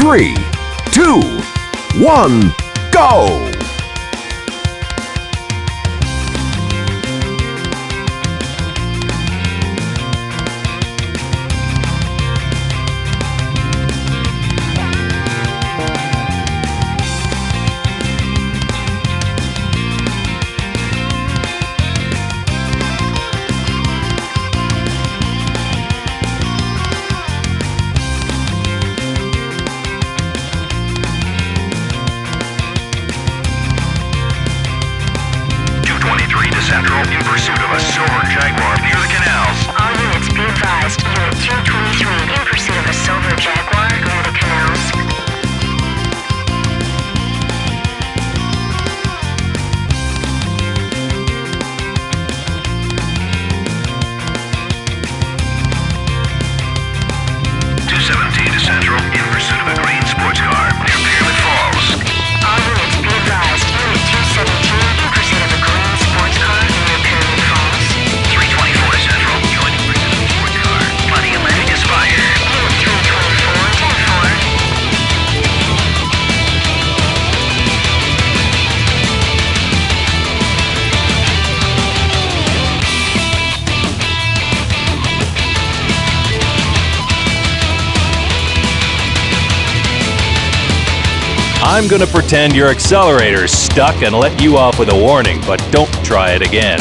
three, two, one, go! I'm going to pretend your accelerator's stuck and let you off with a warning, but don't try it again.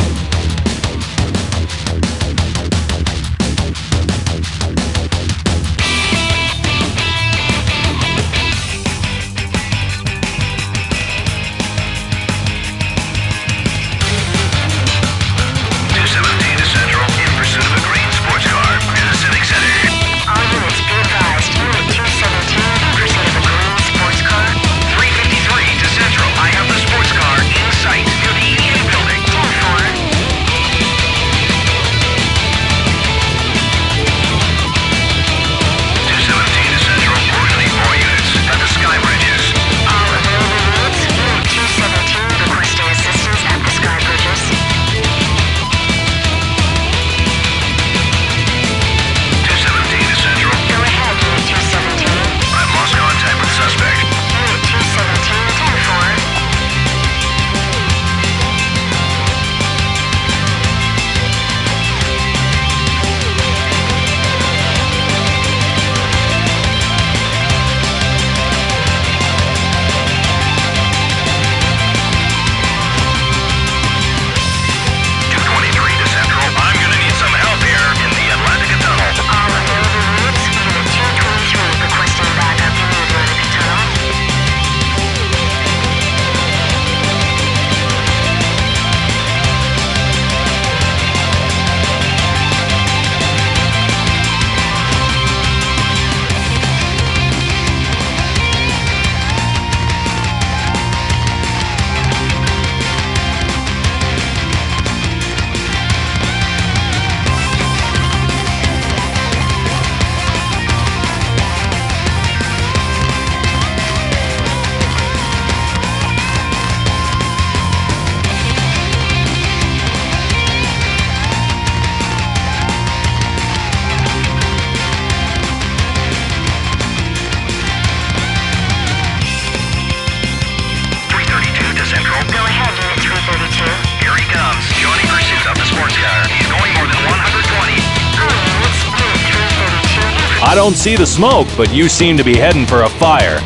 I don't see the smoke, but you seem to be heading for a fire.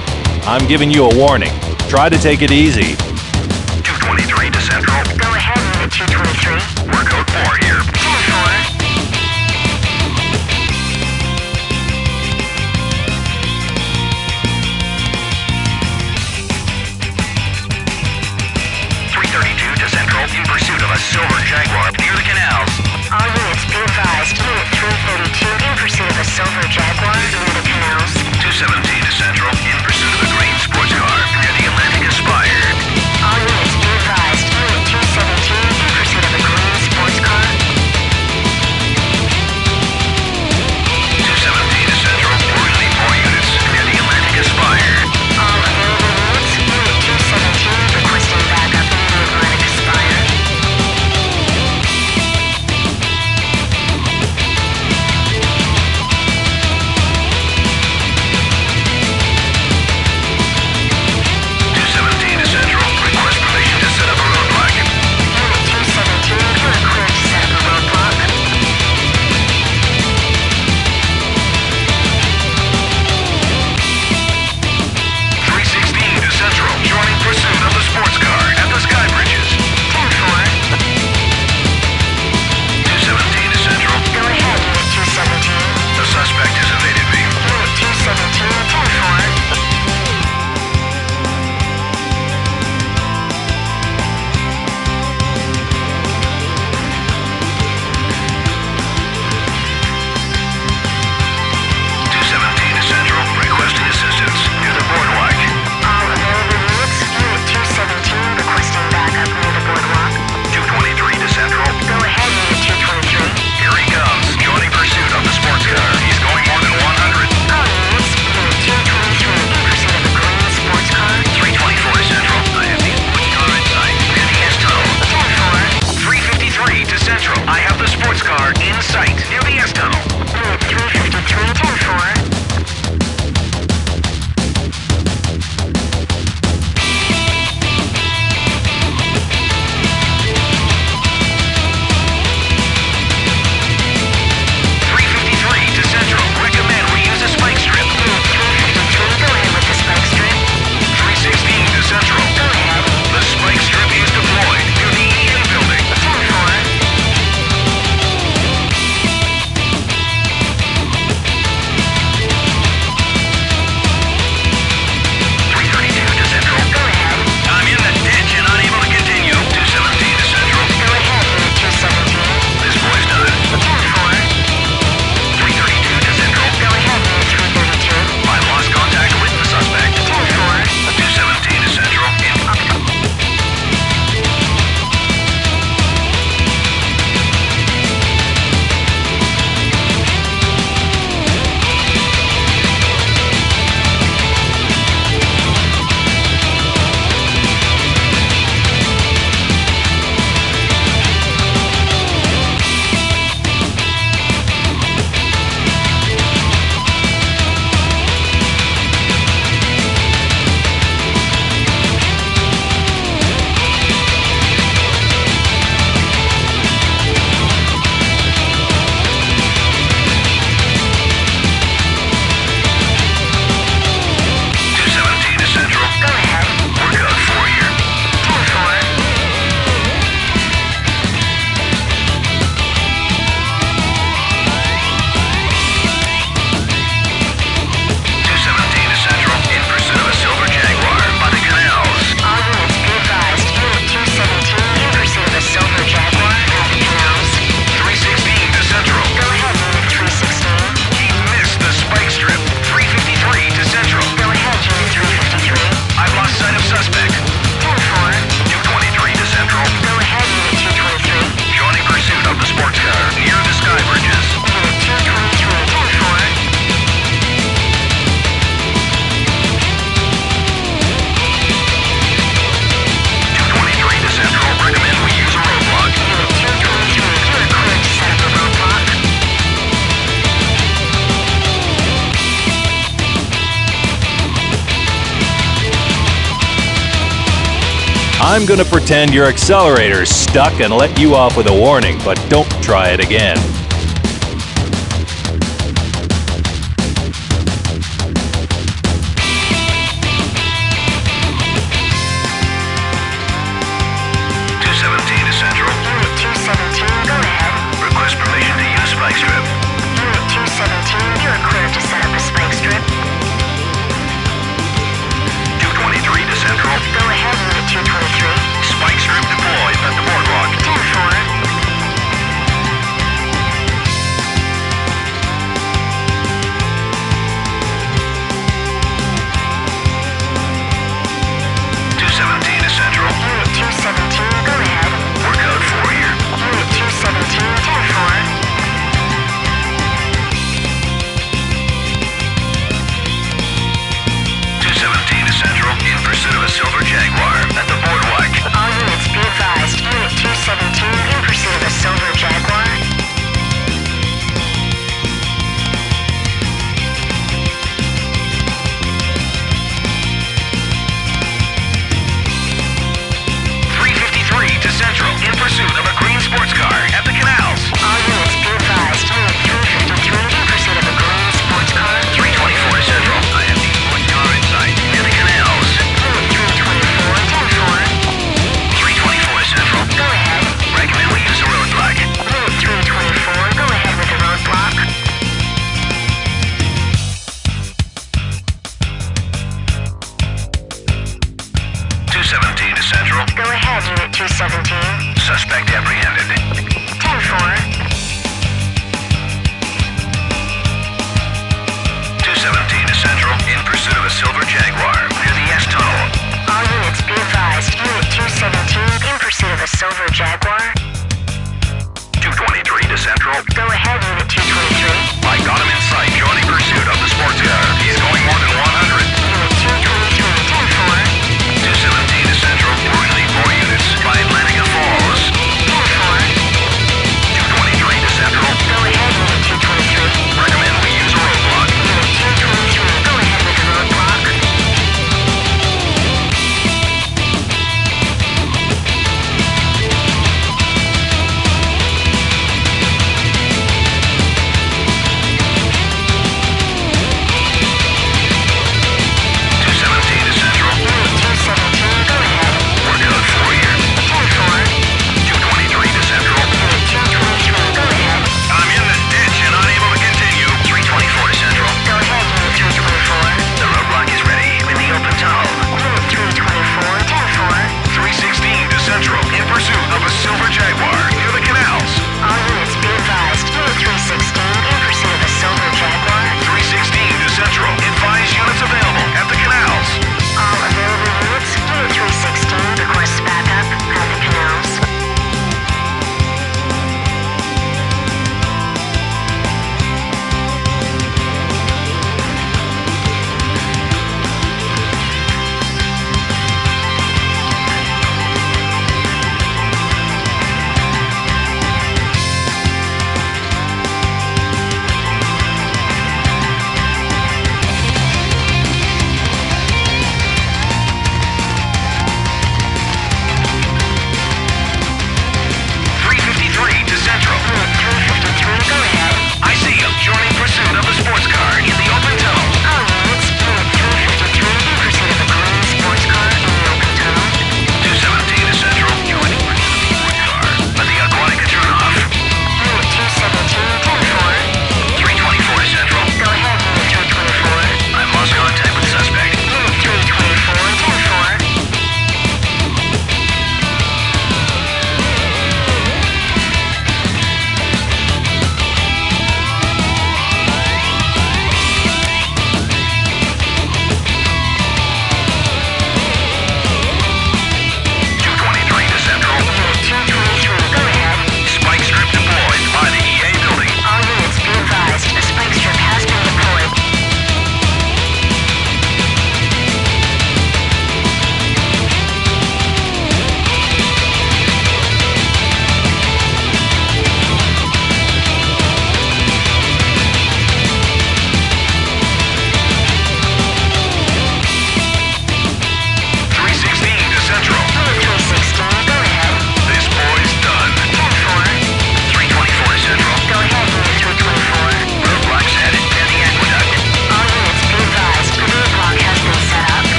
I'm giving you a warning. Try to take it easy. I'm going to pretend your accelerator's stuck and let you off with a warning, but don't try it again.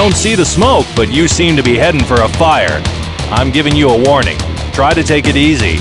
Don't see the smoke, but you seem to be heading for a fire. I'm giving you a warning. Try to take it easy.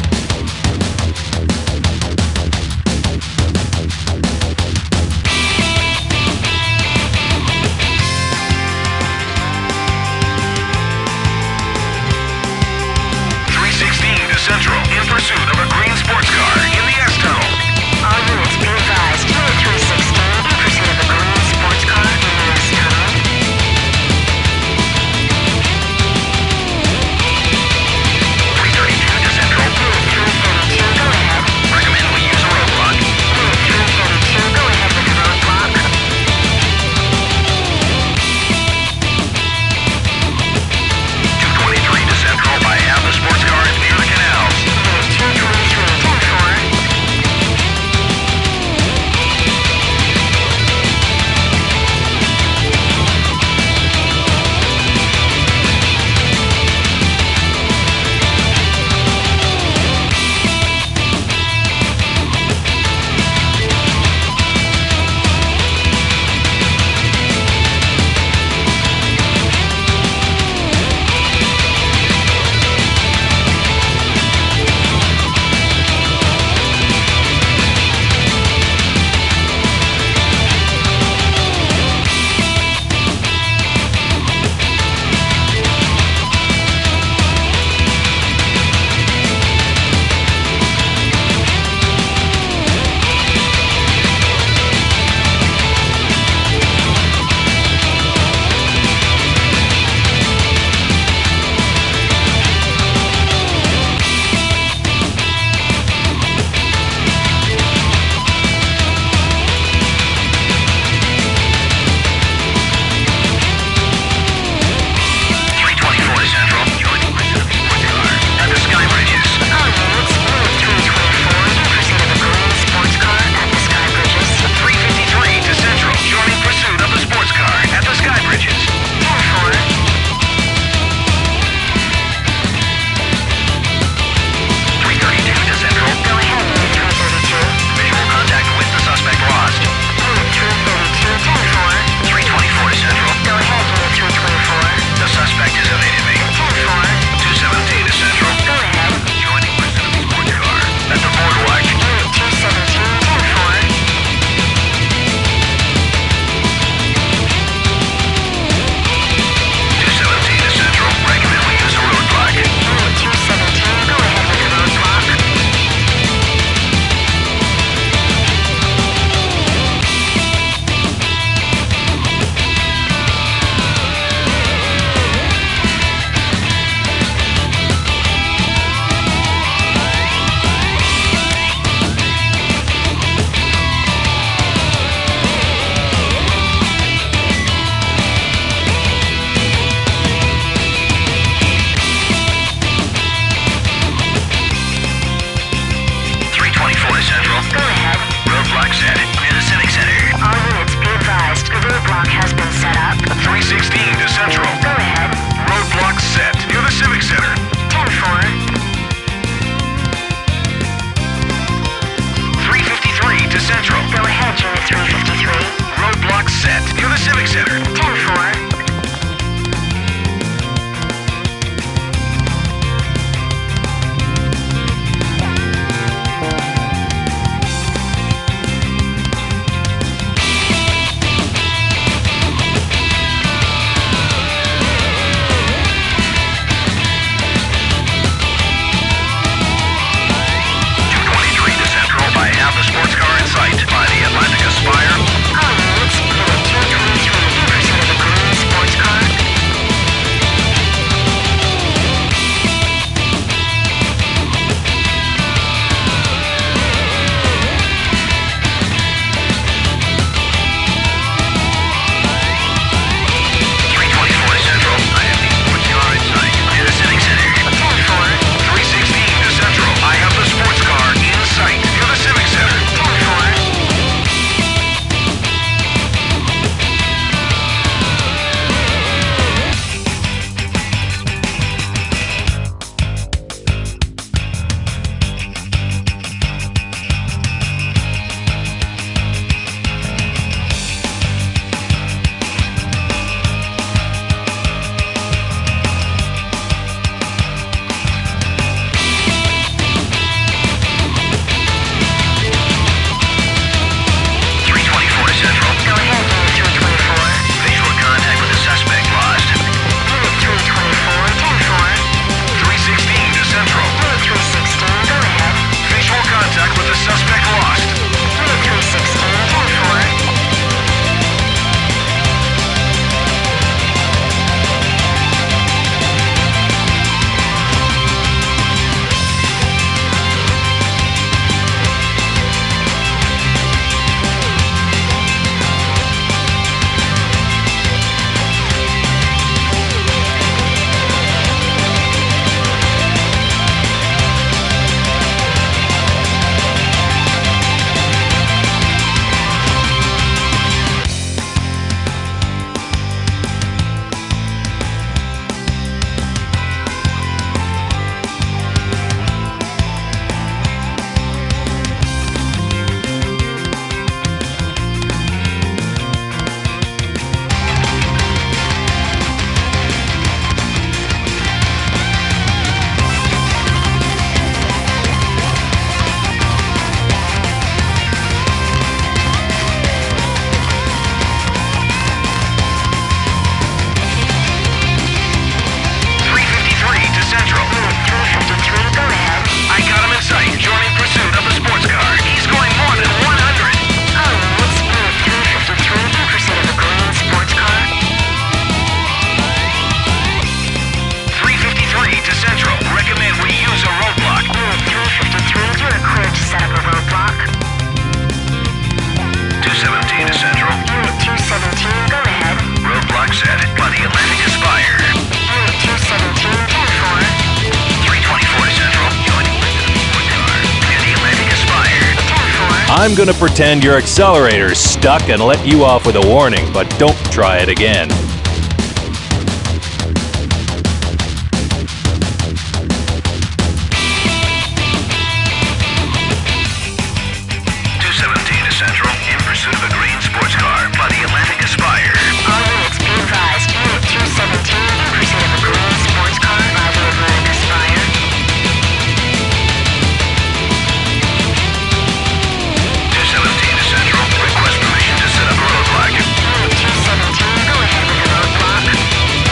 I'm gonna pretend your accelerator's stuck and let you off with a warning, but don't try it again.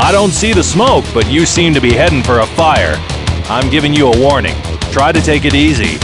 I don't see the smoke, but you seem to be heading for a fire. I'm giving you a warning. Try to take it easy.